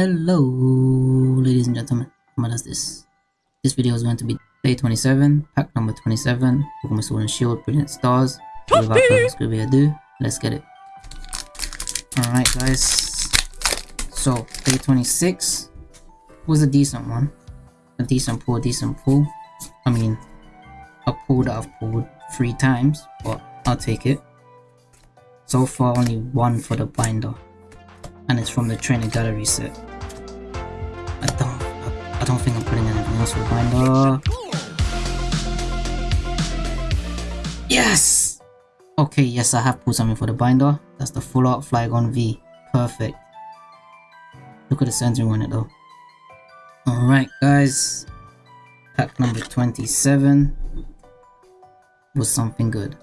Hello, ladies and gentlemen. What is this? This video is going to be day 27, pack number 27, Pokemon Sword and Shield, Brilliant Stars. Without further ado, let's get it. Alright guys, so day 26 was a decent one. A decent pull, decent pull. I mean, a pull that I've pulled three times, but I'll take it. So far only one for the binder, and it's from the trainer gallery set. I don't, I, don't think I'm putting anything else the binder. Yes! Okay, yes, I have put something for the binder. That's the full art Flygon V. Perfect. Look at the centering on it though. Alright guys. Pack number 27 was something good.